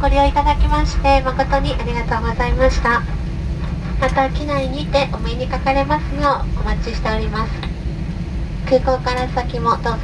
ご利用いただきまして誠にありがとうございました。また機内にてお目にかかれますようお待ちしております。空港から先もどうぞ。